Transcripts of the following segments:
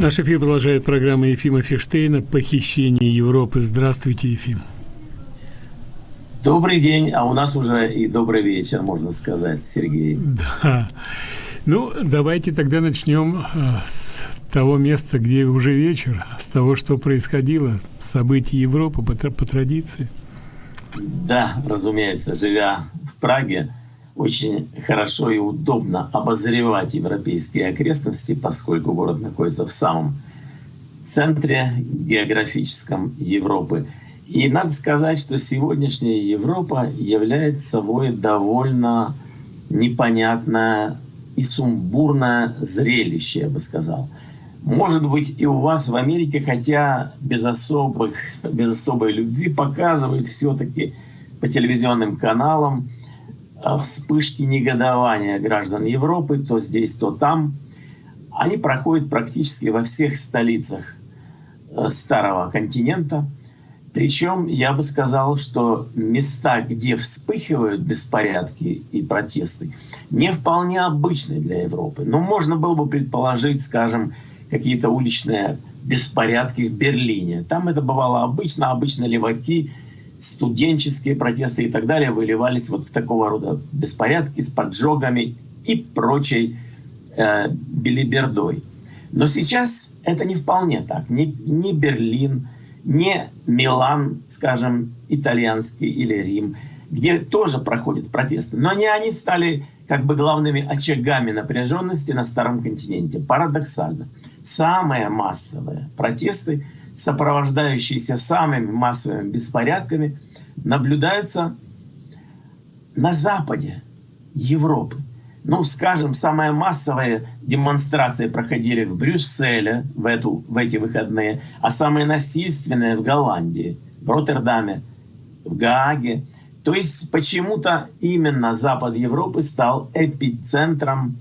Наш эфир продолжает программа Ефима Фиштейна «Похищение Европы». Здравствуйте, Ефим. Добрый день, а у нас уже и добрый вечер, можно сказать, Сергей. Да. Ну, давайте тогда начнем э, с того места, где уже вечер, с того, что происходило, события Европы по, по традиции. Да, разумеется, живя в Праге, очень хорошо и удобно обозревать европейские окрестности, поскольку город находится в самом центре географическом Европы. И надо сказать, что сегодняшняя Европа является собой довольно непонятное и сумбурное зрелище, я бы сказал. Может быть, и у вас в Америке, хотя без, особых, без особой любви, показывают все-таки по телевизионным каналам вспышки негодования граждан Европы, то здесь, то там. Они проходят практически во всех столицах э, старого континента. Причем я бы сказал, что места, где вспыхивают беспорядки и протесты, не вполне обычны для Европы. Но можно было бы предположить, скажем, какие-то уличные беспорядки в Берлине. Там это бывало обычно, обычно леваки студенческие протесты и так далее выливались вот в такого рода беспорядки с поджогами и прочей э, белибердой. Но сейчас это не вполне так. Ни, ни Берлин, ни Милан, скажем, итальянский или Рим, где тоже проходят протесты. Но не они стали как бы главными очагами напряженности на Старом континенте. Парадоксально. Самые массовые протесты – сопровождающиеся самыми массовыми беспорядками, наблюдаются на западе Европы. Ну, скажем, самые массовые демонстрации проходили в Брюсселе в, эту, в эти выходные, а самые насильственные в Голландии, в Роттердаме, в Гааге. То есть почему-то именно Запад Европы стал эпицентром,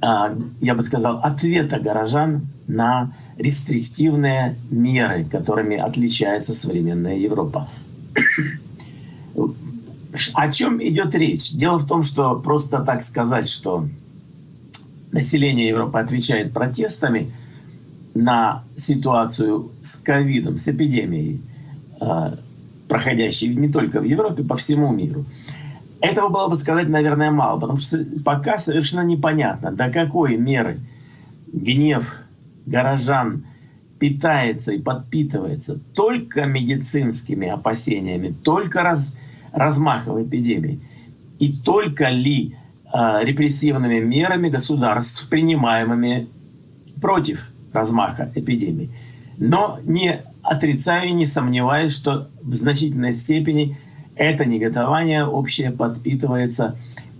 а, я бы сказал, ответа горожан на рестриктивные меры, которыми отличается современная Европа. О чем идет речь? Дело в том, что просто так сказать, что население Европы отвечает протестами на ситуацию с ковидом, с эпидемией, э, проходящей не только в Европе, по всему миру. Этого было бы сказать, наверное, мало, потому что пока совершенно непонятно, до какой меры гнев горожан питается и подпитывается только медицинскими опасениями, только раз, размахом эпидемии, и только ли э, репрессивными мерами государств, принимаемыми против размаха эпидемии. Но не отрицаю и не сомневаюсь, что в значительной степени это неготование общее подпитывается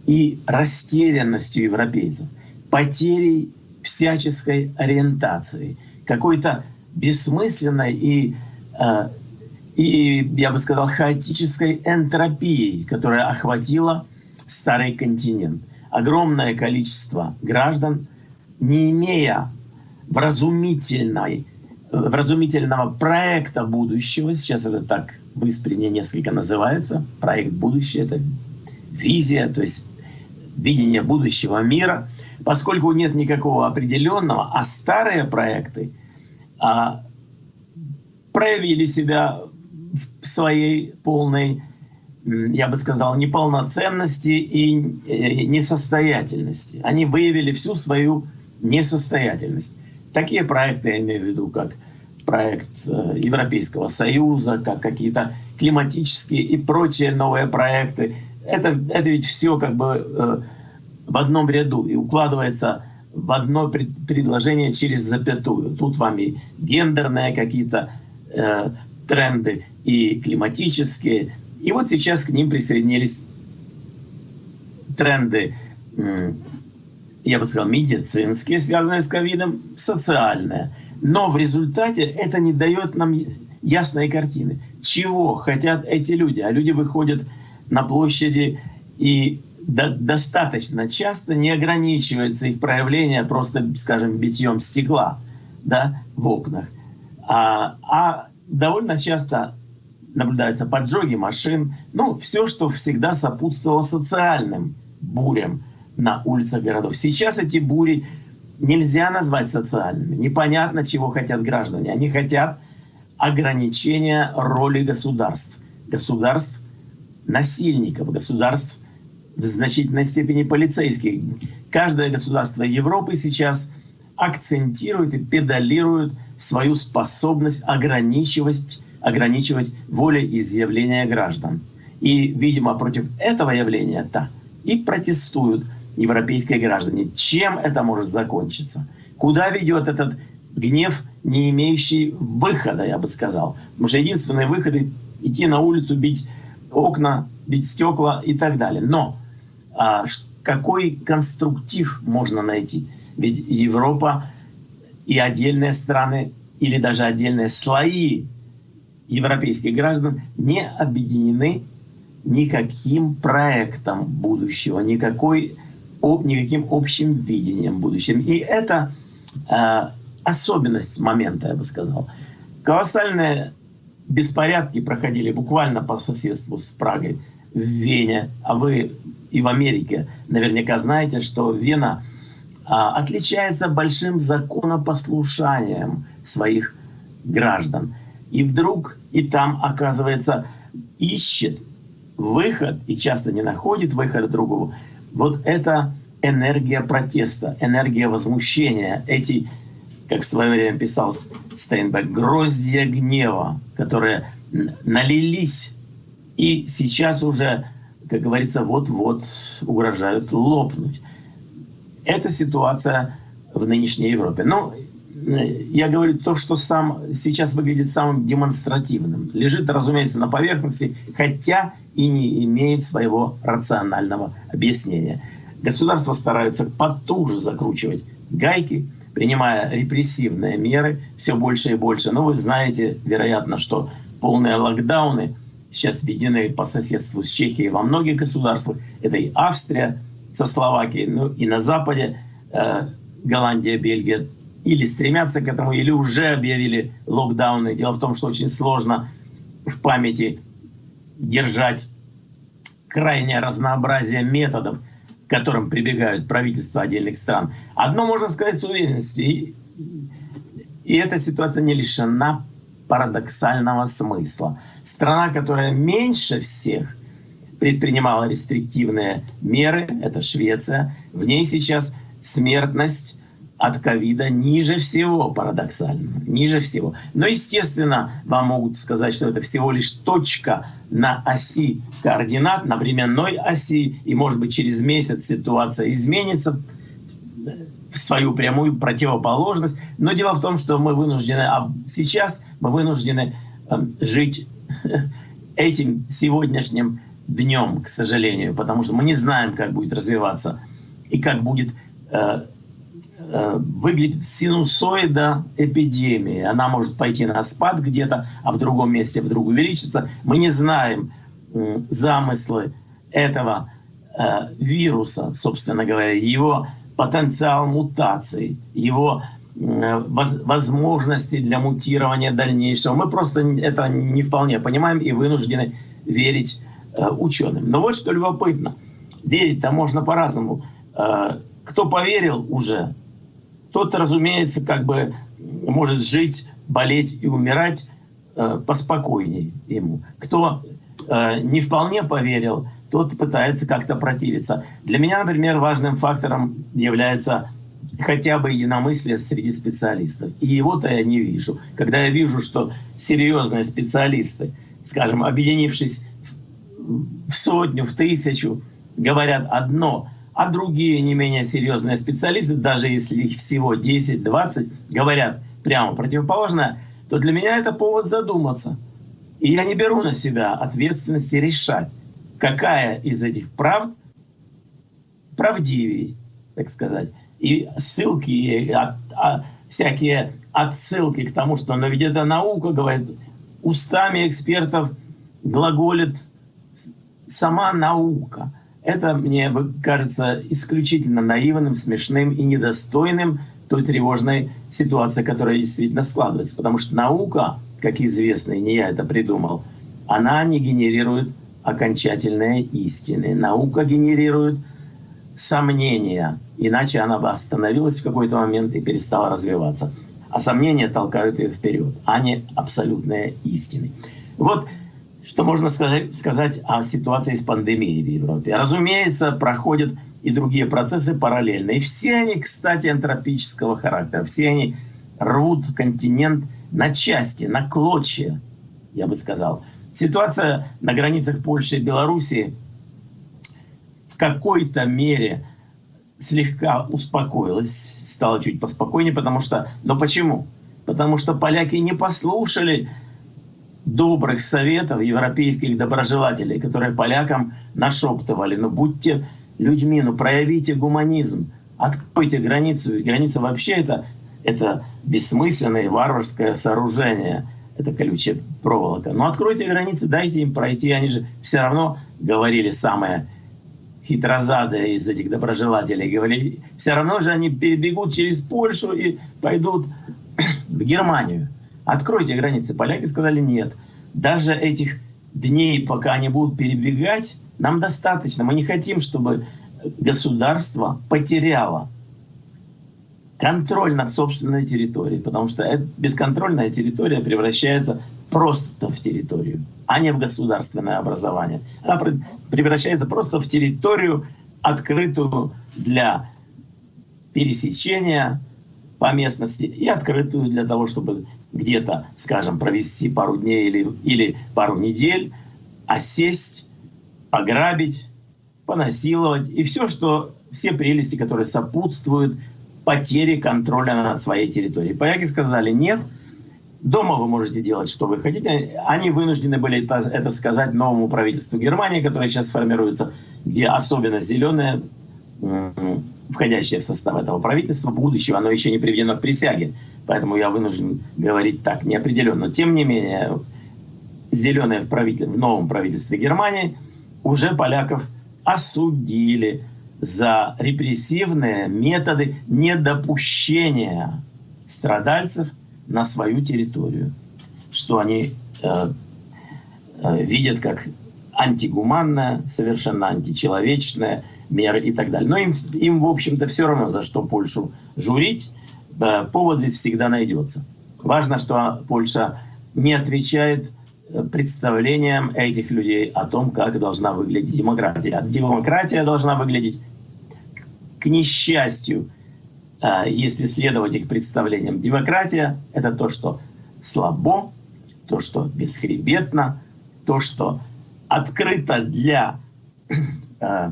и растерянностью европейцев, потерей всяческой ориентации, какой-то бессмысленной и, э, и, я бы сказал, хаотической энтропией, которая охватила старый континент. Огромное количество граждан, не имея вразумительной, вразумительного проекта будущего, сейчас это так в Исприне несколько называется, проект будущего, это визия, то есть видение будущего мира, поскольку нет никакого определенного, а старые проекты а, проявили себя в своей полной, я бы сказал, неполноценности и э, несостоятельности. Они выявили всю свою несостоятельность. Такие проекты я имею в виду, как проект э, Европейского Союза, как какие-то климатические и прочие новые проекты, это, это ведь все как бы э, в одном ряду и укладывается в одно пред, предложение через запятую. Тут вам и гендерные какие-то э, тренды, и климатические. И вот сейчас к ним присоединились тренды, э, я бы сказал, медицинские, связанные с ковидом, социальные. Но в результате это не дает нам ясной картины. Чего хотят эти люди? А люди выходят на площади и до, достаточно часто не ограничивается их проявление просто, скажем, битьем стекла да, в окнах, а, а довольно часто наблюдаются поджоги машин, ну, все, что всегда сопутствовало социальным бурям на улицах городов. Сейчас эти бури нельзя назвать социальными. Непонятно, чего хотят граждане. Они хотят ограничения роли государств. Государств насильников, государств в значительной степени полицейских. Каждое государство Европы сейчас акцентирует и педалирует свою способность ограничивать, ограничивать волеизъявления граждан. И, видимо, против этого явления-то и протестуют европейские граждане. Чем это может закончиться? Куда ведет этот гнев, не имеющий выхода, я бы сказал? Потому что единственный выход — идти на улицу, бить окна, бить стекла и так далее. Но а, какой конструктив можно найти? Ведь Европа и отдельные страны или даже отдельные слои европейских граждан не объединены никаким проектом будущего, никакой, никаким общим видением будущего. И это э, особенность момента, я бы сказал. Колоссальные беспорядки проходили буквально по соседству с Прагой в Вене, а вы и в Америке наверняка знаете, что Вена а, отличается большим законопослушанием своих граждан. И вдруг и там, оказывается, ищет выход, и часто не находит выхода другого. Вот это энергия протеста, энергия возмущения, эти, как в свое время писал Стейнбек, гроздья гнева, которые налились и сейчас уже, как говорится, вот-вот угрожают лопнуть. Это ситуация в нынешней Европе. Но я говорю то, что сам сейчас выглядит самым демонстративным. Лежит, разумеется, на поверхности, хотя и не имеет своего рационального объяснения. Государства стараются потуже закручивать гайки, принимая репрессивные меры все больше и больше. Но вы знаете, вероятно, что полные локдауны сейчас введены по соседству с Чехией во многих государствах. Это и Австрия со Словакией, ну и на Западе э, Голландия, Бельгия или стремятся к этому, или уже объявили локдауны. Дело в том, что очень сложно в памяти держать крайнее разнообразие методов, к которым прибегают правительства отдельных стран. Одно можно сказать с уверенностью, и, и эта ситуация не лишена парадоксального смысла. Страна, которая меньше всех предпринимала рестриктивные меры, это Швеция, в ней сейчас смертность от ковида ниже всего, парадоксально, ниже всего. Но, естественно, вам могут сказать, что это всего лишь точка на оси координат, на временной оси, и, может быть, через месяц ситуация изменится свою прямую противоположность. Но дело в том, что мы вынуждены, а сейчас мы вынуждены эм, жить этим сегодняшним днем, к сожалению, потому что мы не знаем, как будет развиваться и как будет э, Э, выглядит синусоида эпидемии. Она может пойти на спад где-то, а в другом месте вдруг увеличиться. Мы не знаем замыслы этого э, вируса, собственно говоря, его потенциал мутаций, его возможности для мутирования дальнейшего. Мы просто это не вполне понимаем и вынуждены верить э, ученым. Но вот что любопытно. Верить-то можно по-разному. Кто поверил уже, тот, разумеется, как бы может жить, болеть и умирать э, поспокойнее ему. Кто э, не вполне поверил, тот пытается как-то противиться. Для меня, например, важным фактором является хотя бы единомыслие среди специалистов. И его-то я не вижу. Когда я вижу, что серьезные специалисты, скажем, объединившись в сотню, в тысячу, говорят одно, а другие не менее серьезные специалисты, даже если их всего 10-20, говорят прямо противоположное, то для меня это повод задуматься. И я не беру на себя ответственности решать, какая из этих правд правдивее, так сказать. И ссылки, и от, а, всякие отсылки к тому, что но ведь это наука, говорит, устами экспертов глаголит сама наука это мне кажется исключительно наивным, смешным и недостойным той тревожной ситуации, которая действительно складывается. Потому что наука, как известно, и не я это придумал, она не генерирует окончательные истины. Наука генерирует сомнения, иначе она бы остановилась в какой-то момент и перестала развиваться. А сомнения толкают ее вперед, а не абсолютные истины. Вот что можно сказать, сказать о ситуации с пандемией в Европе. Разумеется, проходят и другие процессы параллельно. И все они, кстати, антропического характера. Все они рвут континент на части, на клочья, я бы сказал. Ситуация на границах Польши и Белоруссии в какой-то мере слегка успокоилась, стала чуть поспокойнее, потому что... Но почему? Потому что поляки не послушали добрых советов европейских доброжелателей, которые полякам нашептывали, ну будьте людьми, ну проявите гуманизм, откройте границу, ведь граница вообще это, это бессмысленное варварское сооружение, это колючая проволока. Но откройте границы, дайте им пройти, они же все равно говорили самое хитрозадые из этих доброжелателей, говорили, все равно же они перебегут через Польшу и пойдут в Германию. Откройте границы. Поляки сказали нет. Даже этих дней, пока они будут перебегать, нам достаточно. Мы не хотим, чтобы государство потеряло контроль над собственной территорией, потому что бесконтрольная территория превращается просто в территорию, а не в государственное образование. Она превращается просто в территорию, открытую для пересечения по местности и открытую для того, чтобы где-то, скажем, провести пару дней или, или пару недель, осесть, пограбить, понасиловать и все, что все прелести, которые сопутствуют потере контроля над своей территорией. Поляки сказали нет, дома вы можете делать, что вы хотите. Они вынуждены были это, это сказать новому правительству Германии, которое сейчас формируется, где особенно зеленое входящее в состав этого правительства, будущего, оно еще не приведено к присяге. Поэтому я вынужден говорить так неопределенно. Тем не менее, зеленые в, правитель... в новом правительстве Германии уже поляков осудили за репрессивные методы недопущения страдальцев на свою территорию, что они э, э, видят как антигуманное, совершенно античеловечное, меры и так далее. Но им, им в общем-то, все равно, за что Польшу журить. Повод здесь всегда найдется. Важно, что Польша не отвечает представлениям этих людей о том, как должна выглядеть демократия. Демократия должна выглядеть, к несчастью, э, если следовать их представлениям. Демократия — это то, что слабо, то, что бесхребетно, то, что открыто для э,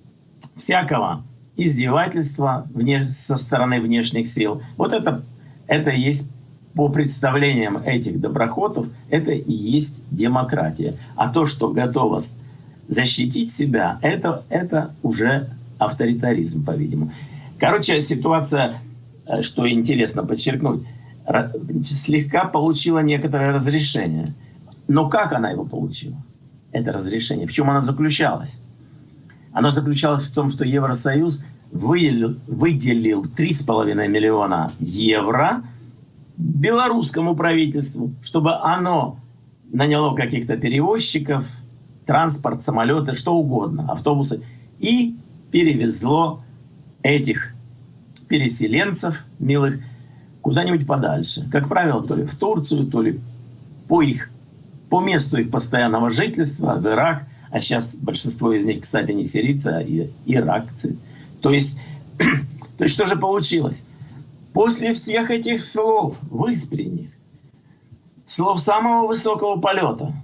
всякого издевательства вне, со стороны внешних сил. Вот это, это есть по представлениям этих доброходов, это и есть демократия. А то, что готовность защитить себя, это, это уже авторитаризм, по-видимому. Короче, ситуация, э, что интересно подчеркнуть, слегка получила некоторое разрешение. Но как она его получила? Это разрешение. В чем оно заключалось? Оно заключалось в том, что Евросоюз выделил, выделил 3,5 миллиона евро белорусскому правительству, чтобы оно наняло каких-то перевозчиков, транспорт, самолеты, что угодно, автобусы, и перевезло этих переселенцев милых куда-нибудь подальше. Как правило, то ли в Турцию, то ли по, их, по месту их постоянного жительства, в Ирак – а сейчас большинство из них, кстати, не сирийцы, а иракцы. То есть, то есть что же получилось? После всех этих слов, выспренних, слов самого высокого полета,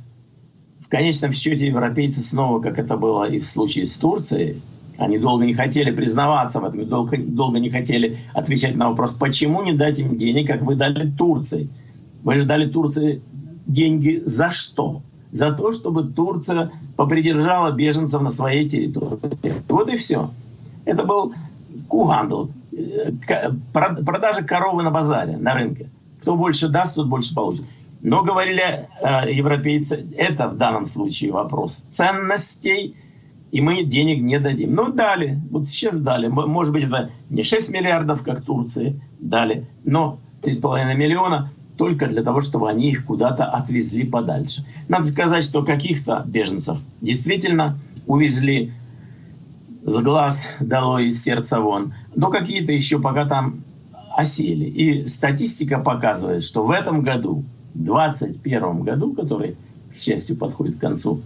в конечном счете европейцы снова, как это было и в случае с Турцией, они долго не хотели признаваться в этом, долго, долго не хотели отвечать на вопрос, почему не дать им денег, как вы дали Турции. Вы же дали Турции деньги за что? за то, чтобы Турция попридержала беженцев на своей территории. Вот и все. Это был кугандл, продажа коровы на базаре, на рынке. Кто больше даст, тот больше получит. Но, говорили э, европейцы, это в данном случае вопрос ценностей, и мы денег не дадим. Ну, дали, вот сейчас дали. Может быть, это не 6 миллиардов, как Турции дали, но 3,5 миллиона – только для того, чтобы они их куда-то отвезли подальше. Надо сказать, что каких-то беженцев действительно увезли с глаз дало из сердца вон, но какие-то еще пока там осели. И статистика показывает, что в этом году, в 2021 году, который, к счастью, подходит к концу,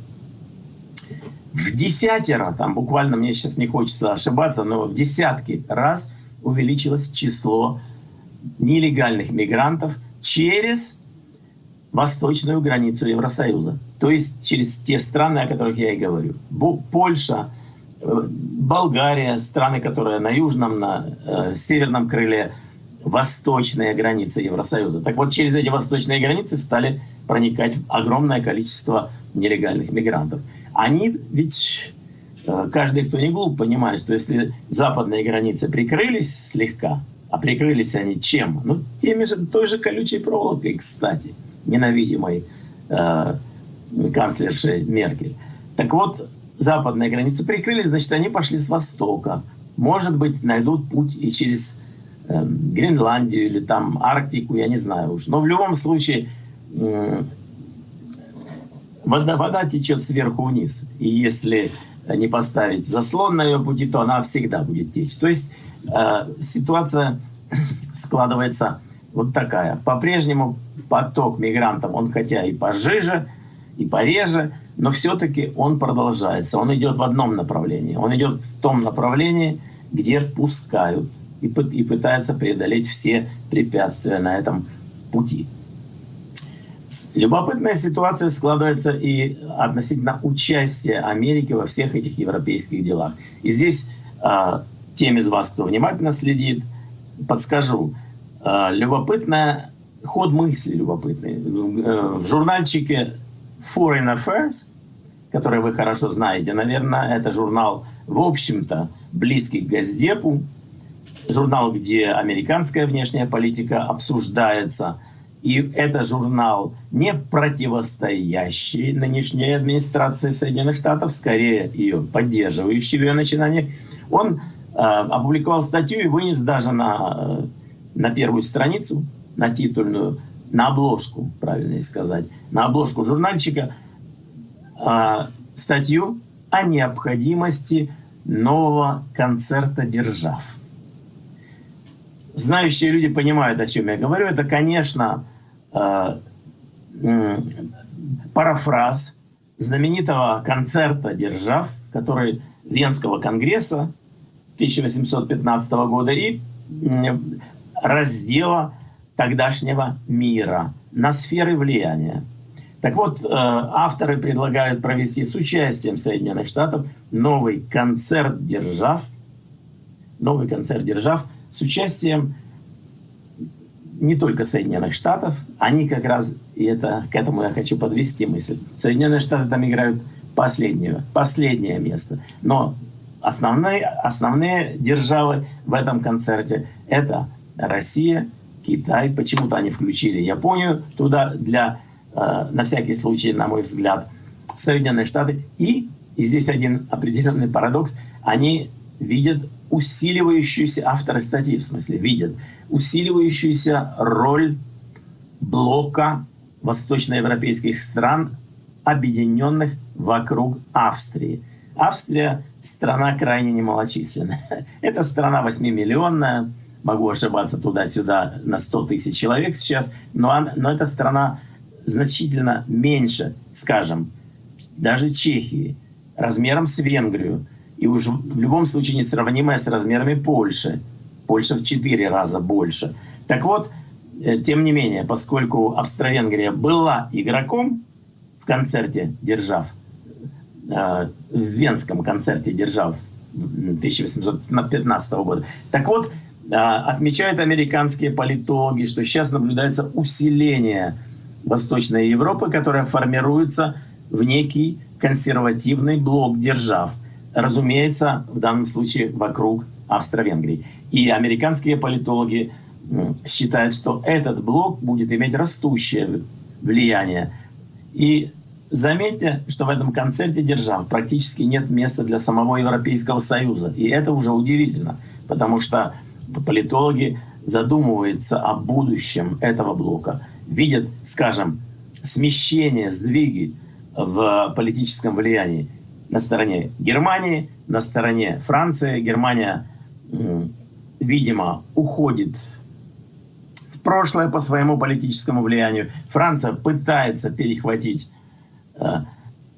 в десятеро, там буквально мне сейчас не хочется ошибаться, но в десятки раз увеличилось число нелегальных мигрантов через восточную границу Евросоюза. То есть через те страны, о которых я и говорю. Польша, Болгария, страны, которые на южном, на э, северном крыле, восточные границы Евросоюза. Так вот, через эти восточные границы стали проникать огромное количество нелегальных мигрантов. Они ведь, э, каждый, кто не глуп, понимает, что если западные границы прикрылись слегка, а прикрылись они чем? Ну, теми же, той же колючей проволокой, кстати, ненавидимой э, канцлершей Меркель. Так вот, западные границы прикрылись, значит, они пошли с востока. Может быть, найдут путь и через э, Гренландию или там Арктику, я не знаю уж. Но в любом случае э, вода, вода течет сверху вниз. И если не поставить заслон на ее пути, то она всегда будет течь. То есть э, ситуация складывается вот такая. По-прежнему поток мигрантов, он хотя и пожиже, и пореже, но все-таки он продолжается. Он идет в одном направлении. Он идет в том направлении, где пускают и, и пытается преодолеть все препятствия на этом пути. Любопытная ситуация складывается и относительно участия Америки во всех этих европейских делах. И здесь э, тем из вас, кто внимательно следит, подскажу. Э, любопытная, ход мысли любопытный. В, в журнальчике Foreign Affairs, который вы хорошо знаете, наверное, это журнал, в общем-то, близкий к Газдепу, журнал, где американская внешняя политика обсуждается – и это журнал, не противостоящий нынешней администрации Соединенных Штатов, скорее ее поддерживающий в ее начинаниях. Он э, опубликовал статью и вынес даже на, э, на первую страницу, на титульную, на обложку, правильно сказать, на обложку журнальчика э, статью о необходимости нового концерта держав. Знающие люди понимают, о чем я говорю. Это, конечно, Э, парафраз знаменитого концерта держав, который Венского конгресса 1815 года и раздела тогдашнего мира на сферы влияния. Так вот, э, авторы предлагают провести с участием Соединенных Штатов новый концерт держав, новый концерт держав с участием не только Соединенных Штатов, они как раз, и это, к этому я хочу подвести мысль, Соединенные Штаты там играют последнее, последнее место. Но основные, основные державы в этом концерте – это Россия, Китай, почему-то они включили Японию туда для, э, на всякий случай, на мой взгляд, Соединенные Штаты. И, и здесь один определенный парадокс, они видят усиливающуюся, авторы статьи в смысле, видят усиливающуюся роль блока восточноевропейских стран, объединенных вокруг Австрии. Австрия – страна крайне немалочисленная. Это страна 8-миллионная, могу ошибаться туда-сюда на 100 тысяч человек сейчас, но, но эта страна значительно меньше, скажем, даже Чехии, размером с Венгрию, и уж в любом случае несравнимая с размерами Польши. Польша в четыре раза больше. Так вот, э, тем не менее, поскольку Австро-Венгрия была игроком в концерте «Держав», э, в Венском концерте «Держав» 1815 года, так вот, отмечают американские политологи, что сейчас наблюдается усиление Восточной Европы, которая формируется в некий консервативный блок держав – разумеется, в данном случае вокруг Австро-Венгрии. И американские политологи считают, что этот блок будет иметь растущее влияние. И заметьте, что в этом концерте держав практически нет места для самого Европейского Союза. И это уже удивительно, потому что политологи задумываются о будущем этого блока, видят, скажем, смещение, сдвиги в политическом влиянии на стороне Германии, на стороне Франции. Германия, видимо, уходит в прошлое по своему политическому влиянию. Франция пытается перехватить э,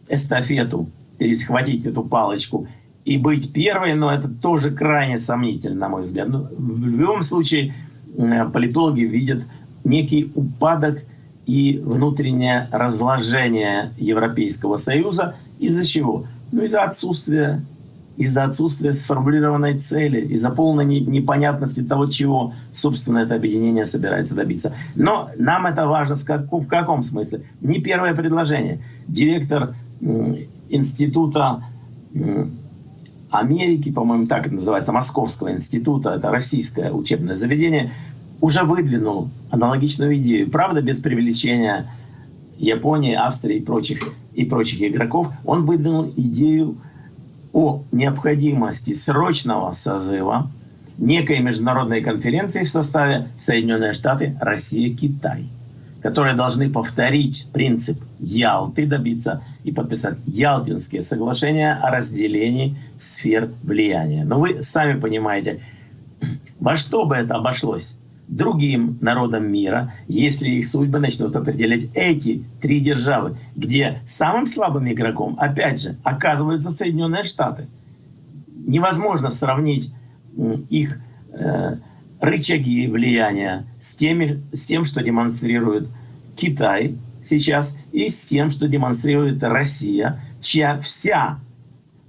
эстафету, перехватить эту палочку и быть первой, но это тоже крайне сомнительно, на мой взгляд. Но в любом случае, э, политологи видят некий упадок и внутреннее разложение Европейского Союза. Из-за чего? Ну, из-за отсутствия из-за отсутствия сформулированной цели, из-за полной непонятности того, чего, собственно, это объединение собирается добиться. Но нам это важно в каком смысле? Не первое предложение. Директор института Америки, по-моему, так называется, Московского института, это российское учебное заведение, уже выдвинул аналогичную идею. Правда, без привлечения Японии, Австрии и прочих, и прочих игроков. Он выдвинул идею о необходимости срочного созыва некой международной конференции в составе Соединенные Штаты, Россия, Китай, которые должны повторить принцип Ялты, добиться и подписать Ялтинские соглашения о разделении сфер влияния. Но вы сами понимаете, во что бы это обошлось? другим народам мира, если их судьбы начнут определять эти три державы, где самым слабым игроком, опять же, оказываются Соединенные Штаты. Невозможно сравнить их э, рычаги влияния с, теми, с тем, что демонстрирует Китай сейчас, и с тем, что демонстрирует Россия, чья вся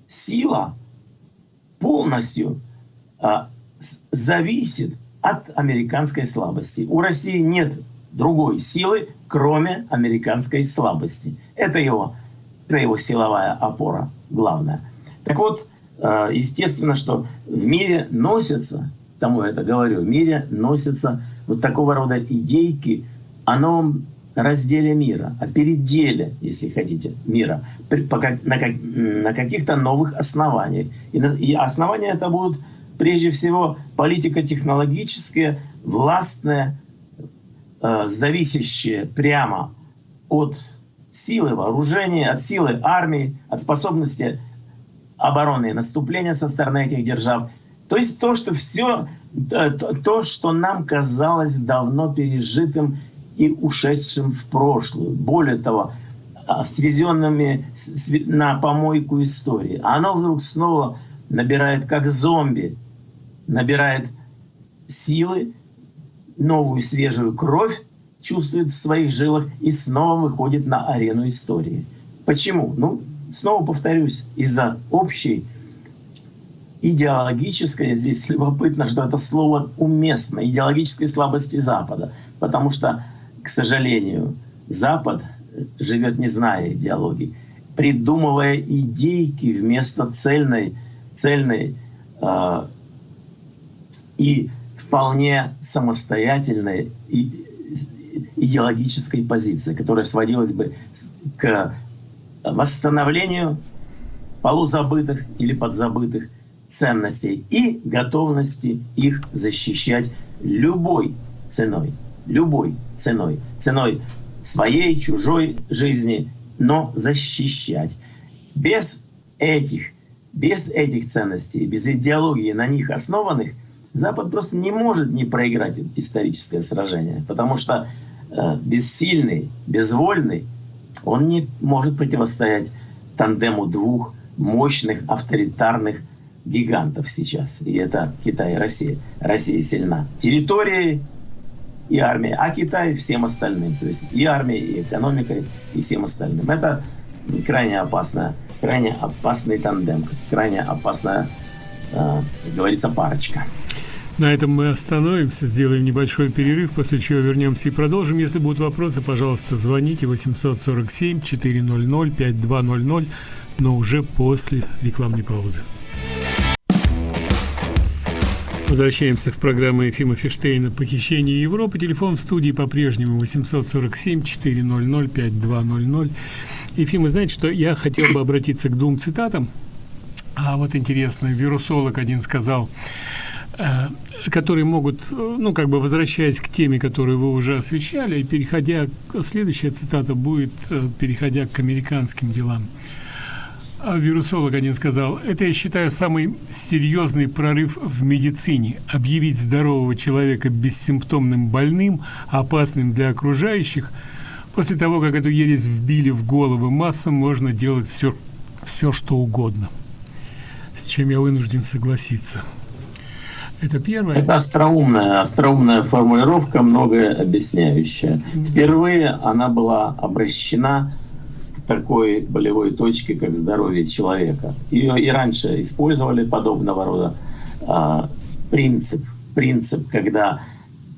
сила полностью э, зависит от американской слабости. У России нет другой силы, кроме американской слабости. Это его, это его силовая опора главная. Так вот, э, естественно, что в мире носятся, тому я это говорю, в мире носятся вот такого рода идейки о новом разделе мира, о переделе, если хотите, мира на каких-то новых основаниях. И основания это будут прежде всего политико-технологическое, властное, э, зависящее прямо от силы вооружения, от силы армии, от способности обороны и наступления со стороны этих держав. То есть то, что все, э, то, что нам казалось давно пережитым и ушедшим в прошлую. Более того, а, свезенными на помойку истории. Оно вдруг снова набирает как зомби набирает силы, новую свежую кровь чувствует в своих жилах и снова выходит на арену истории. Почему? Ну, снова повторюсь, из-за общей идеологической, здесь любопытно, что это слово уместно, идеологической слабости Запада. Потому что, к сожалению, Запад живет не зная идеологии, придумывая идейки вместо цельной, цельной э, и вполне самостоятельной идеологической позиции, которая сводилась бы к восстановлению полузабытых или подзабытых ценностей и готовности их защищать любой ценой. Любой ценой. Ценой своей, чужой жизни, но защищать. Без этих, без этих ценностей, без идеологии на них основанных – Запад просто не может не проиграть историческое сражение, потому что э, бессильный, безвольный, он не может противостоять тандему двух мощных авторитарных гигантов сейчас. И это Китай и Россия. Россия сильна территорией и армией, а Китай всем остальным. То есть и армией, и экономикой, и всем остальным. Это крайне опасная, крайне опасный тандем, крайне опасная, э, как говорится, парочка. На этом мы остановимся, сделаем небольшой перерыв, после чего вернемся и продолжим. Если будут вопросы, пожалуйста, звоните 847 400 5200, но уже после рекламной паузы. Возвращаемся в программу Ефима Фиштейна «Похищение Европы». Телефон в студии по-прежнему 847 400 5200. Ефим, вы знаете, что я хотел бы обратиться к двум цитатам. А вот интересно, вирусолог один сказал, Э, которые могут, э, ну, как бы возвращаясь к теме, которую вы уже освещали, и переходя, следующая цитата будет, э, переходя к американским делам. А вирусолог один сказал, это я считаю самый серьезный прорыв в медицине. Объявить здорового человека бессимптомным больным, опасным для окружающих. После того, как эту ересь вбили в головы массам, можно делать все, все что угодно. С чем я вынужден согласиться. Это первое. Это остроумная, остроумная формулировка, многое объясняющая. Впервые она была обращена такой болевой точке, как здоровье человека. Ее и раньше использовали подобного рода а, принцип, принцип, когда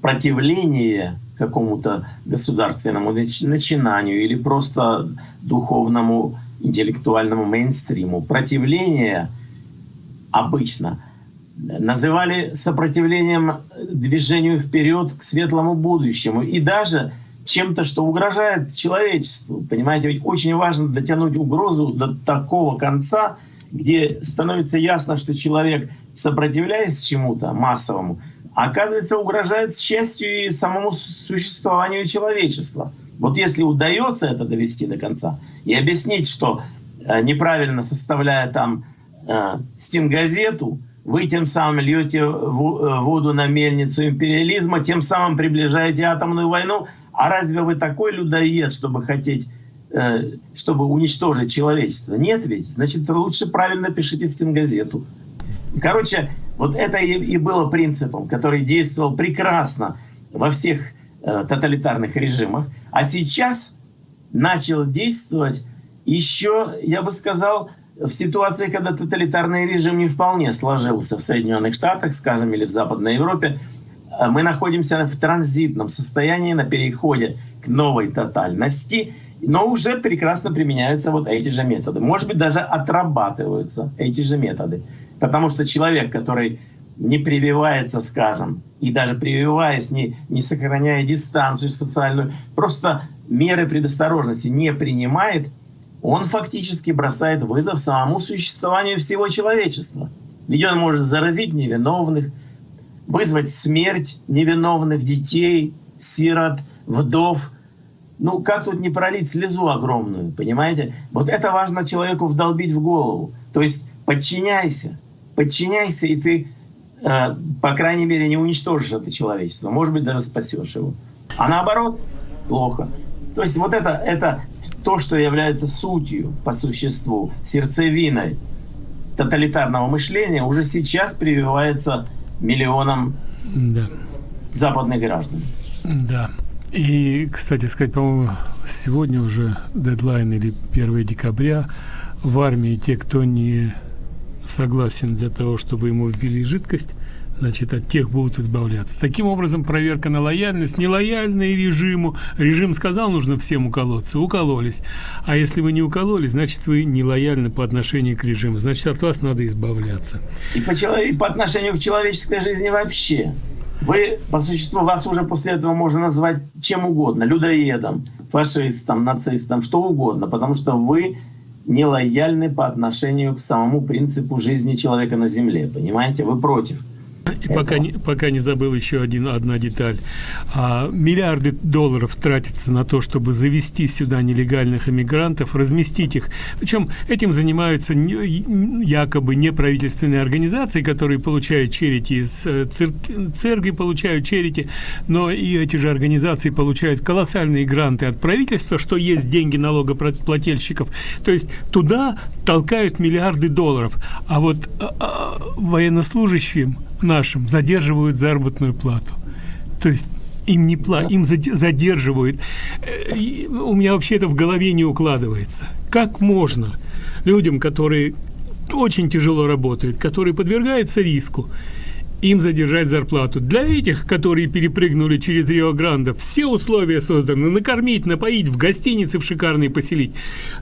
противление какому-то государственному начинанию или просто духовному интеллектуальному мейнстриму. Противление обычно – называли сопротивлением движению вперед к светлому будущему и даже чем-то, что угрожает человечеству. Понимаете, ведь очень важно дотянуть угрозу до такого конца, где становится ясно, что человек, сопротивляясь чему-то массовому, оказывается, угрожает счастью и самому существованию человечества. Вот если удается это довести до конца и объяснить, что э, неправильно составляя там э, стенгазету, вы тем самым льете э, воду на мельницу империализма, тем самым приближаете атомную войну. А разве вы такой людоед, чтобы хотеть, э, чтобы уничтожить человечество? Нет ведь? Значит, лучше правильно пишите стенгазету. Короче, вот это и было принципом, который действовал прекрасно во всех э, тоталитарных режимах. А сейчас начал действовать еще, я бы сказал, в ситуации, когда тоталитарный режим не вполне сложился в Соединенных Штатах, скажем, или в Западной Европе, э, мы находимся в транзитном состоянии на переходе к новой тотальности, но уже прекрасно применяются вот эти же методы. Может быть, даже отрабатываются эти же методы. Потому что человек, который не прививается, скажем, и даже прививаясь, не, не сохраняя дистанцию социальную, просто меры предосторожности не принимает – он фактически бросает вызов самому существованию всего человечества. Ведь он может заразить невиновных, вызвать смерть невиновных детей, сирот, вдов. Ну, как тут не пролить слезу огромную, понимаете? Вот это важно человеку вдолбить в голову. То есть подчиняйся, подчиняйся, и ты, э, по крайней мере, не уничтожишь это человечество. Может быть, даже спасешь его. А наоборот, плохо. То есть вот это, это то, что является сутью по существу, сердцевиной тоталитарного мышления, уже сейчас прививается миллионам да. западных граждан. Да. И, кстати сказать, по-моему, сегодня уже дедлайн или 1 декабря в армии те, кто не согласен для того, чтобы ему ввели жидкость, значит, от тех будут избавляться. Таким образом, проверка на лояльность, нелояльный режиму. Режим сказал, нужно всем уколоться, укололись. А если вы не укололись, значит, вы нелояльны по отношению к режиму. Значит, от вас надо избавляться. И по, и по отношению к человеческой жизни вообще. Вы, по существу, вас уже после этого можно назвать чем угодно. Людоедом, фашистом, нацистом, что угодно. Потому что вы нелояльны по отношению к самому принципу жизни человека на Земле. Понимаете? Вы против. И пока не, пока не забыл еще один, одна деталь. А, миллиарды долларов тратятся на то, чтобы завести сюда нелегальных иммигрантов, разместить их. Причем этим занимаются якобы неправительственные организации, которые получают черити из э, цер церкви, получают черити, но и эти же организации получают колоссальные гранты от правительства, что есть деньги налогоплательщиков. То есть туда толкают миллиарды долларов. А вот а, а, военнослужащим нашим задерживают заработную плату. То есть им не пла им задерживают. Э, у меня вообще это в голове не укладывается. Как можно людям, которые очень тяжело работают, которые подвергаются риску, им задержать зарплату. Для этих, которые перепрыгнули через Рио-Грандо, все условия созданы. Накормить, напоить, в гостинице в шикарные поселить,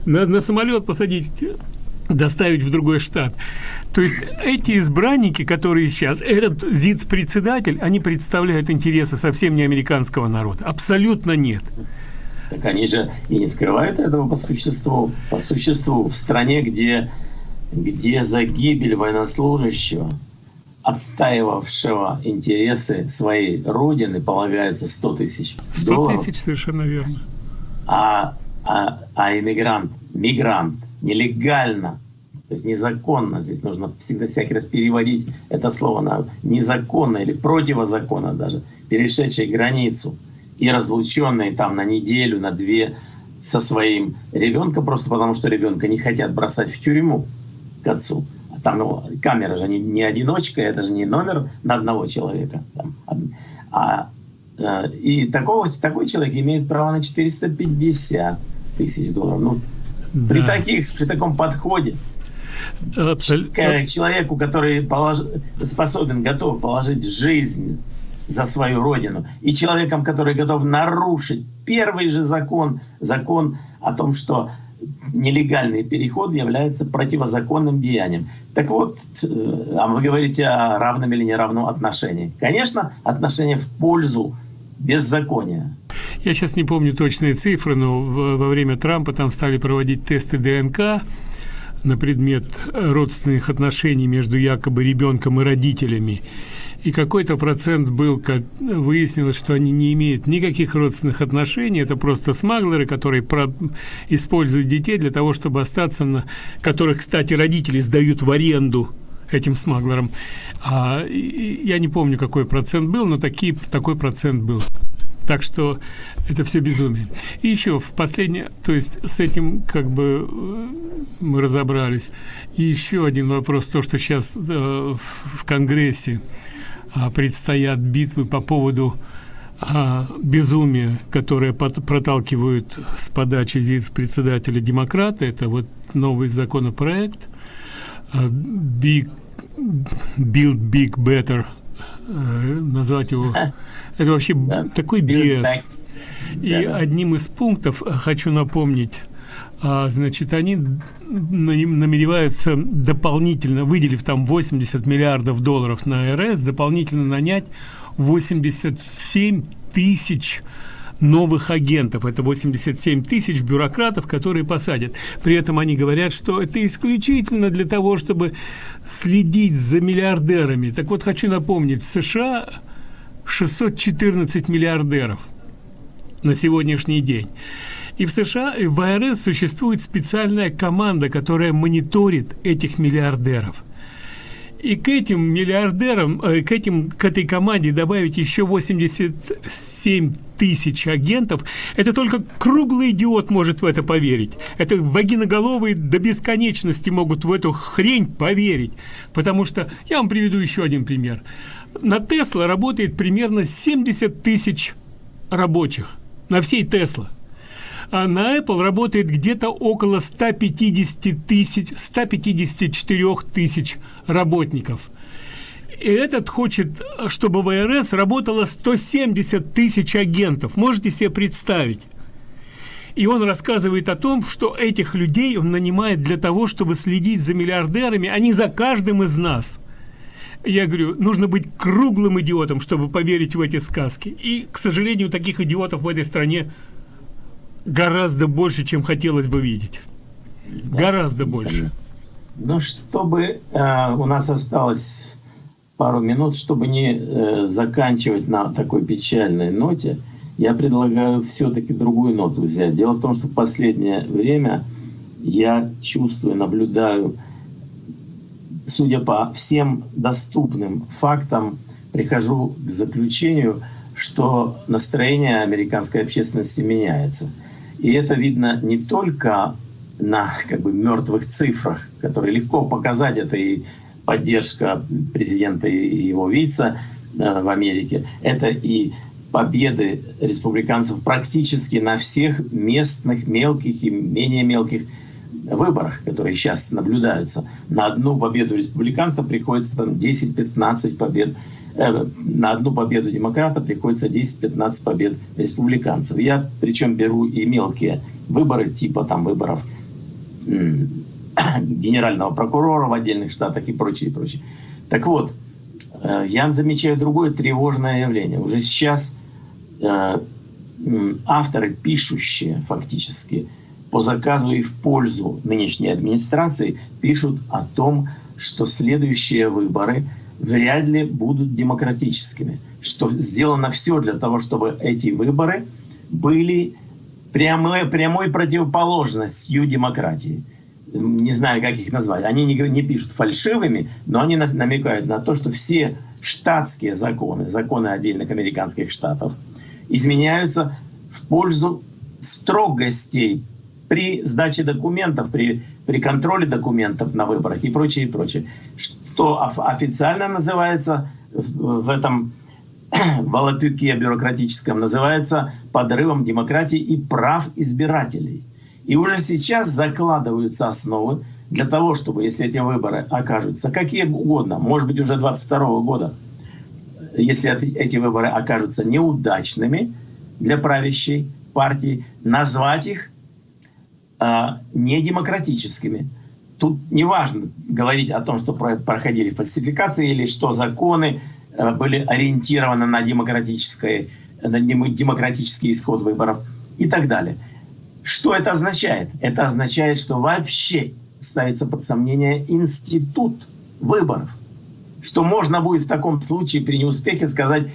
на, на самолет посадить доставить в другой штат. То есть эти избранники, которые сейчас, этот ЗИЦ-председатель, они представляют интересы совсем не американского народа. Абсолютно нет. Так они же и не скрывают этого по существу. По существу в стране, где, где за гибель военнослужащего, отстаивавшего интересы своей родины, полагается 100 тысяч 100 тысяч, совершенно верно. А, а, а иммигрант, мигрант – нелегально То есть незаконно, здесь нужно всегда всякий раз переводить это слово на незаконно или противозаконно даже, перешедший границу и разлученный там на неделю, на две со своим ребенком, просто потому что ребенка не хотят бросать в тюрьму к отцу. А там ну, камера же не, не одиночка, это же не номер на одного человека. Там, а, э, и такого, такой человек имеет право на 450 тысяч долларов. Ну, да. при, таких, при таком подходе Абсолютно. К человеку, который полож... способен, готов положить жизнь за свою родину, и человеком, который готов нарушить первый же закон, закон о том, что нелегальный переход является противозаконным деянием. Так вот, э, а вы говорите о равном или неравном отношении. Конечно, отношение в пользу беззакония. Я сейчас не помню точные цифры, но во время Трампа там стали проводить тесты ДНК, на предмет родственных отношений между якобы ребенком и родителями. И какой-то процент был, как выяснилось, что они не имеют никаких родственных отношений, это просто смаглеры, которые про... используют детей для того, чтобы остаться на... которых, кстати, родители сдают в аренду этим смаглерам. А, я не помню, какой процент был, но такие, такой процент был. Так что это все безумие. И еще в последнее, то есть с этим как бы э, мы разобрались. И еще один вопрос, то, что сейчас э, в Конгрессе э, предстоят битвы по поводу э, безумия, которое под, проталкивают с подачи ЗИЦ-председателя демократа, это вот новый законопроект Big, Build Big Better, э, назвать его. Это вообще такой бес. И одним из пунктов хочу напомнить, а, значит, они намереваются дополнительно, выделив там 80 миллиардов долларов на РС, дополнительно нанять 87 тысяч новых агентов. Это 87 тысяч бюрократов, которые посадят. При этом они говорят, что это исключительно для того, чтобы следить за миллиардерами. Так вот, хочу напомнить, в США 614 миллиардеров на сегодняшний день. И в США, и в АРС существует специальная команда, которая мониторит этих миллиардеров. И к этим миллиардерам, э, к, этим, к этой команде добавить еще 87 тысяч агентов, это только круглый идиот может в это поверить. Это вагиноголовые до бесконечности могут в эту хрень поверить. Потому что, я вам приведу еще один пример на Тесла работает примерно 70 тысяч рабочих на всей Тесла. А на Apple работает где-то около 150 тысяч, 154 тысяч работников. И этот хочет, чтобы в ИРС работало 170 тысяч агентов. Можете себе представить? И он рассказывает о том, что этих людей он нанимает для того, чтобы следить за миллиардерами, а не за каждым из нас – я говорю, нужно быть круглым идиотом, чтобы поверить в эти сказки. И, к сожалению, таких идиотов в этой стране гораздо больше, чем хотелось бы видеть. Да, гораздо больше. Ну, чтобы э, у нас осталось пару минут, чтобы не э, заканчивать на такой печальной ноте, я предлагаю все-таки другую ноту взять. Дело в том, что в последнее время я чувствую, наблюдаю судя по всем доступным фактам, прихожу к заключению, что настроение американской общественности меняется. И это видно не только на как бы мертвых цифрах, которые легко показать, это и поддержка президента и его вица э, в Америке, это и победы республиканцев практически на всех местных, мелких и менее мелких выборах, которые сейчас наблюдаются, на одну победу республиканца приходится там 10-15 побед, э, на одну победу демократа приходится 10-15 побед республиканцев. Я причем беру и мелкие выборы, типа там выборов генерального прокурора в отдельных штатах и прочее, и прочее. Так вот, э, я замечаю другое тревожное явление. Уже сейчас э, авторы, пишущие фактически по заказу и в пользу нынешней администрации пишут о том, что следующие выборы вряд ли будут демократическими, что сделано все для того, чтобы эти выборы были прямой, прямой противоположностью демократии. Не знаю, как их назвать, они не, не пишут фальшивыми, но они намекают на то, что все штатские законы, законы отдельных американских штатов, изменяются в пользу строгостей при сдаче документов, при, при контроле документов на выборах и прочее, и прочее. Что официально называется в этом волопюке бюрократическом, называется подрывом демократии и прав избирателей. И уже сейчас закладываются основы для того, чтобы, если эти выборы окажутся какие угодно, может быть, уже 22 года, если эти выборы окажутся неудачными для правящей партии, назвать их э, недемократическими. Тут не важно говорить о том, что проходили фальсификации или что законы э, были ориентированы на, демократическое, на демократический исход выборов и так далее. Что это означает? Это означает, что вообще ставится под сомнение институт выборов. Что можно будет в таком случае при неуспехе сказать,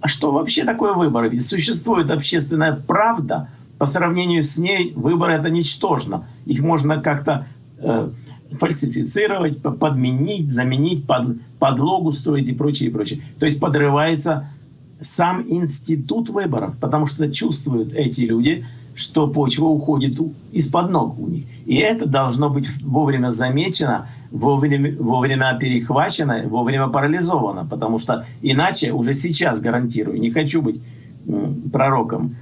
а что вообще такое выборы? Ведь существует общественная правда, по сравнению с ней выборы это ничтожно. Их можно как-то э, фальсифицировать, подменить, заменить, под, подлогу строить и прочее, и прочее. То есть подрывается сам институт выборов, потому что чувствуют эти люди, что почва уходит из-под ног у них. И это должно быть вовремя замечено, вовремя, вовремя перехвачено, вовремя парализовано, потому что иначе уже сейчас гарантирую, не хочу быть пророком,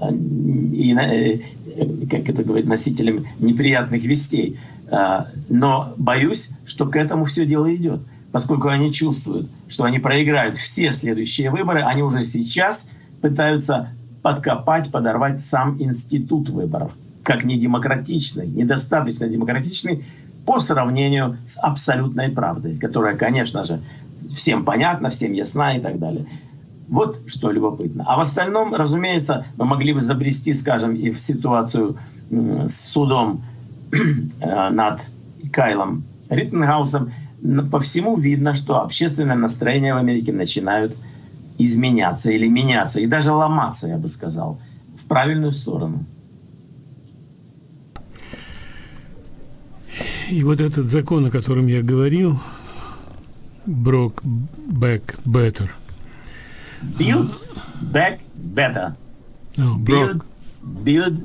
а, и, э, как это говорит, носителем неприятных вестей, а, но боюсь, что к этому все дело идет поскольку они чувствуют, что они проиграют все следующие выборы, они уже сейчас пытаются подкопать, подорвать сам институт выборов, как недемократичный, недостаточно демократичный по сравнению с абсолютной правдой, которая, конечно же, всем понятна, всем ясна и так далее. Вот что любопытно. А в остальном, разумеется, мы могли бы забрести, скажем, и в ситуацию с судом э, над Кайлом Риттенгаусом, по всему видно, что общественное настроение в Америке начинают изменяться или меняться, и даже ломаться, я бы сказал, в правильную сторону. И вот этот закон, о котором я говорил, Брок Back Better. Build Back Better. Oh, build, build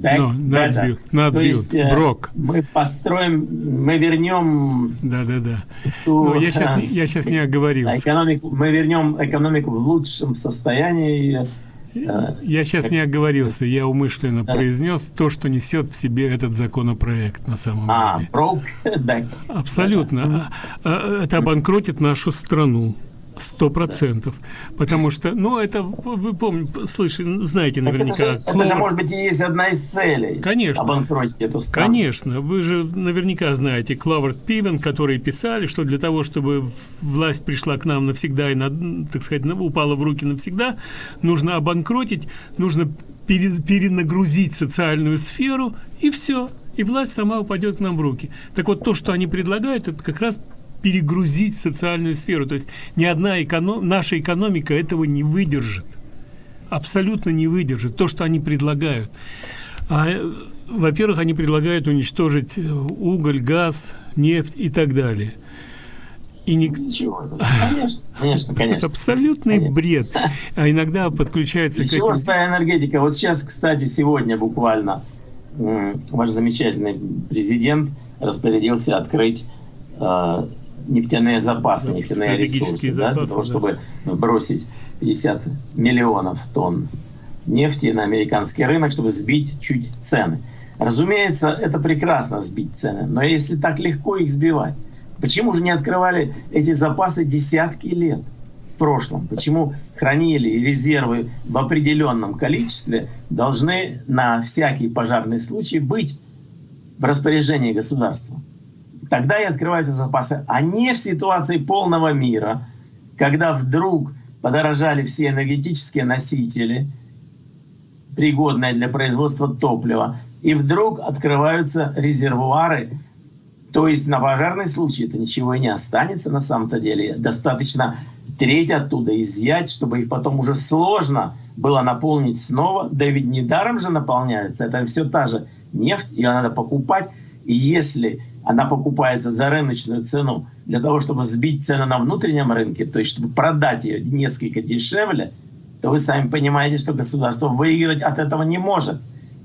back no, not better. Build, not То build. есть э, Брок. мы построим, мы вернем... Да-да-да. Но я сейчас, я сейчас не оговорился. Экономику, мы вернем экономику в лучшем состоянии. Э, я сейчас не оговорился, я умышленно да. произнес то, что несет в себе этот законопроект на самом а, деле. Broke back. Абсолютно. А, это обанкротит нашу страну. Сто процентов. Потому что, ну, это, вы помните, слышали, знаете наверняка. Это же, это же, может быть, и есть одна из целей. Конечно. Обанкротить эту страну. Конечно. Вы же наверняка знаете Клавард Пивен, которые писали, что для того, чтобы власть пришла к нам навсегда и, на, так сказать, упала в руки навсегда, нужно обанкротить, нужно перенагрузить социальную сферу, и все. И власть сама упадет к нам в руки. Так вот, то, что они предлагают, это как раз перегрузить социальную сферу. То есть ни одна эконом... наша экономика этого не выдержит. Абсолютно не выдержит. То, что они предлагают. А, во-первых, они предлагают уничтожить уголь, газ, нефть и так далее. И не... Ничего. Конечно, конечно, конечно. Абсолютный конечно. бред. А иногда подключается... Ничего, к этим... своя энергетика. Вот сейчас, кстати, сегодня буквально ваш замечательный президент распорядился открыть а, нефтяные запасы, нефтяные ресурсы, запасы, да, для того, чтобы бросить 50 миллионов тонн нефти на американский рынок, чтобы сбить чуть цены. Разумеется, это прекрасно сбить цены, но если так легко их сбивать, почему же не открывали эти запасы десятки лет в прошлом? Почему хранили резервы в определенном количестве должны на всякий пожарный случай быть в распоряжении государства? Тогда и открываются запасы, а не в ситуации полного мира, когда вдруг подорожали все энергетические носители, пригодные для производства топлива, и вдруг открываются резервуары, то есть на пожарный случай это ничего и не останется на самом-то деле. Достаточно треть оттуда изъять, чтобы их потом уже сложно было наполнить снова. Да ведь недаром же наполняется. Это все та же нефть, ее надо покупать. И если она покупается за рыночную цену для того, чтобы сбить цены на внутреннем рынке, то есть чтобы продать ее несколько дешевле, то вы сами понимаете, что государство выиграть от этого не может.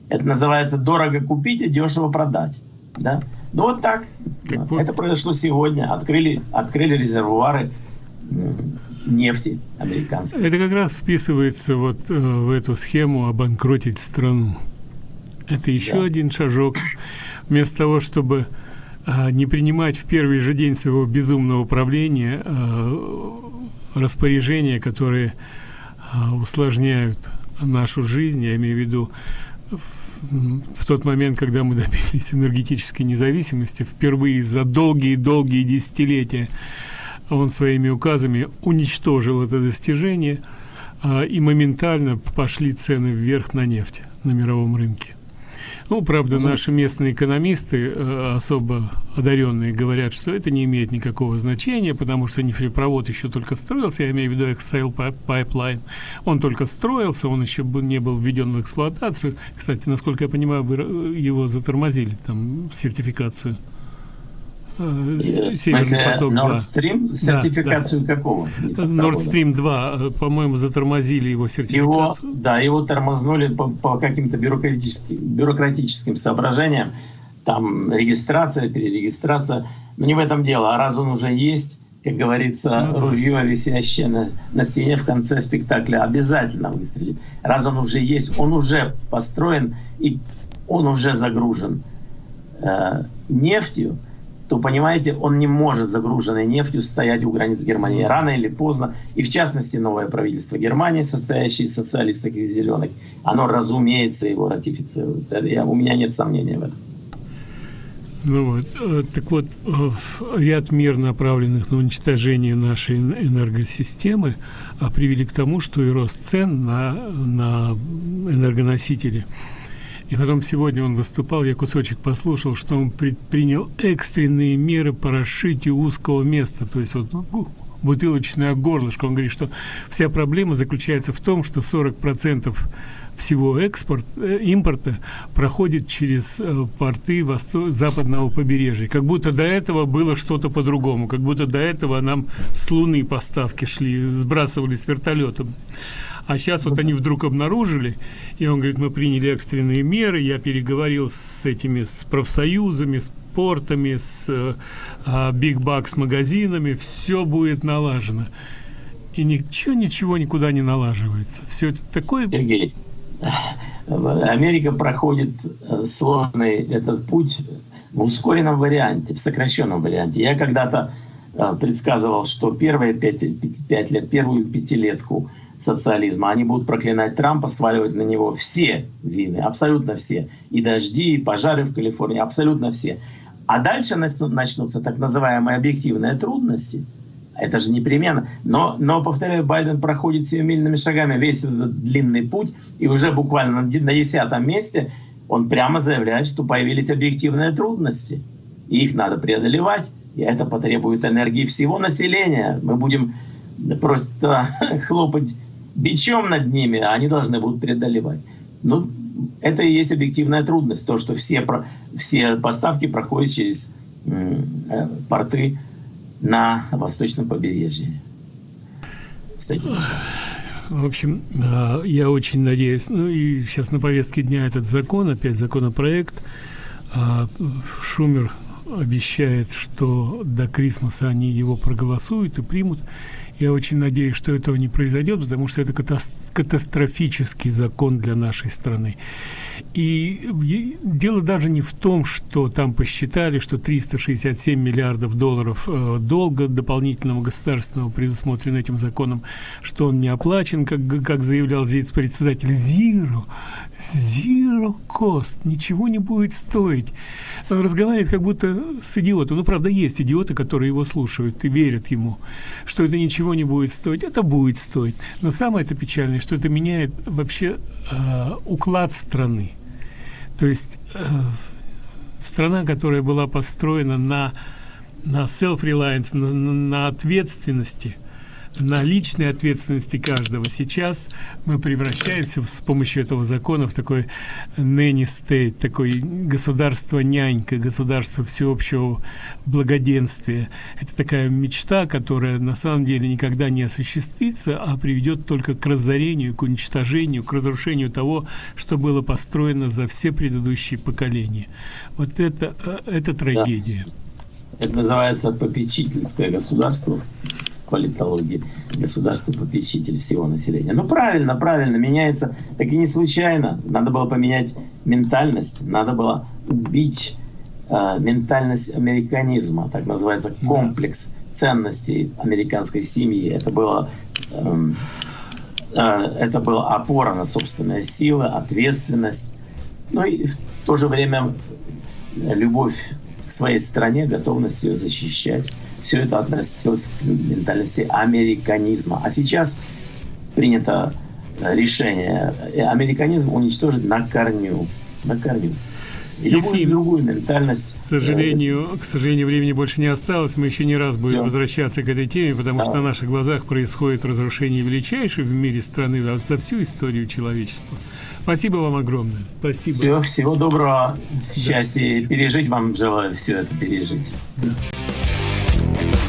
Это называется дорого купить и дешево продать. Да? Ну вот так. вот. Это произошло сегодня. Открыли, открыли резервуары нефти американской. Это как раз вписывается вот э, в эту схему обанкротить страну. Это еще да. один шажок. Вместо того, чтобы не принимать в первый же день своего безумного правления э, распоряжения, которые э, усложняют нашу жизнь, я имею в виду в тот момент, когда мы добились энергетической независимости, впервые за долгие-долгие десятилетия он своими указами уничтожил это достижение, а, и моментально пошли цены вверх на нефть на мировом рынке. Ну, правда, наши местные экономисты, э, особо одаренные, говорят, что это не имеет никакого значения, потому что нефтепровод еще только строился, я имею в виду Excel Pipeline. Он только строился, он еще не был введен в эксплуатацию. Кстати, насколько я понимаю, вы э, его затормозили, там, сертификацию. Э, Северный поток Nord Stream? Сертификацию да, да. какого? Nord Stream 2, э, по-моему, затормозили его сертификацию. Его, да, его тормознули по, по каким-то бюрократическим, бюрократическим соображениям. Там регистрация, перерегистрация. Но не в этом дело. А раз он уже есть, как говорится, ну, ружье, висящее на, на стене в конце спектакля, обязательно выстрелит. Раз он уже есть, он уже построен и он уже загружен э, нефтью, то, понимаете, он не может загруженной нефтью стоять у границ Германии рано или поздно. И в частности, новое правительство Германии, состоящее из социалистов и зеленых, оно, разумеется, его ратифицирует. Я, у меня нет сомнения в этом. Ну вот, э, так вот, э, ряд мер, направленных на уничтожение нашей энергосистемы, а привели к тому, что и рост цен на, на энергоносители – и потом сегодня он выступал, я кусочек послушал, что он предпринял экстренные меры по расшитию узкого места. То есть вот ну, бутылочное горлышко. Он говорит, что вся проблема заключается в том, что 40% всего экспорт, э, импорта проходит через э, порты восто западного побережья. Как будто до этого было что-то по-другому. Как будто до этого нам с Луны поставки шли, сбрасывали с вертолетом. А сейчас вот они вдруг обнаружили, и он говорит, мы приняли экстренные меры, я переговорил с этими, с профсоюзами, с портами, с Big э, все будет налажено. И ничего, ничего никуда не налаживается. Все это такое... Сергей, Америка проходит э, сложный этот путь в ускоренном варианте, в сокращенном варианте. Я когда-то э, предсказывал, что первые пять, пять лет, первую пятилетку социализма, они будут проклинать Трампа, сваливать на него все вины, абсолютно все. И дожди, и пожары в Калифорнии, абсолютно все. А дальше начнутся так называемые объективные трудности. Это же непременно. Но, но повторяю, Байден проходит семимильными шагами весь этот длинный путь, и уже буквально на десятом месте он прямо заявляет, что появились объективные трудности. И их надо преодолевать. И это потребует энергии всего населения. Мы будем просто хлопать бичом над ними, а они должны будут преодолевать. Ну, это и есть объективная трудность, то, что все, все поставки проходят через э, порты на восточном побережье. В общем, э, я очень надеюсь, ну и сейчас на повестке дня этот закон, опять законопроект. Э, Шумер обещает, что до Крисмаса они его проголосуют и примут. Я очень надеюсь, что этого не произойдет, потому что это катастрофический закон для нашей страны. И дело даже не в том, что там посчитали, что 367 миллиардов долларов э, долга дополнительного государственного предусмотрено этим законом, что он не оплачен, как, как заявлял здесь председатель Zero, zero cost, ничего не будет стоить. Он разговаривает как будто с идиотом. Ну, правда, есть идиоты, которые его слушают и верят ему, что это ничего не будет стоить. Это будет стоить. Но самое это печальное, что это меняет вообще э, уклад страны. То есть э, страна, которая была построена на, на self-reliance, на, на ответственности, на личной ответственности каждого. Сейчас мы превращаемся с помощью этого закона в такой nanny state, такой государство-нянька, государство всеобщего благоденствия. Это такая мечта, которая на самом деле никогда не осуществится, а приведет только к разорению, к уничтожению, к разрушению того, что было построено за все предыдущие поколения. Вот это, э, это трагедия. Да. Это называется попечительское государство политологии государство попечитель всего населения. Ну правильно, правильно, меняется, так и не случайно. Надо было поменять ментальность, надо было убить э, ментальность американизма, так называется комплекс ценностей американской семьи. Это было э, э, это была опора на собственные силы, ответственность, ну и в то же время любовь к своей стране, готовность ее защищать. Все это относилось к ментальности американизма. А сейчас принято решение американизм уничтожить на корню. На корню. И любую другую ментальность. К сожалению, к сожалению, времени больше не осталось. Мы еще не раз будем Все. возвращаться к этой теме, потому да. что на наших глазах происходит разрушение величайшей в мире страны за всю историю человечества. Спасибо вам огромное. Спасибо. Все, всего доброго. Счастья. Да. Пережить вам желаю все это пережить. Да. Thank you.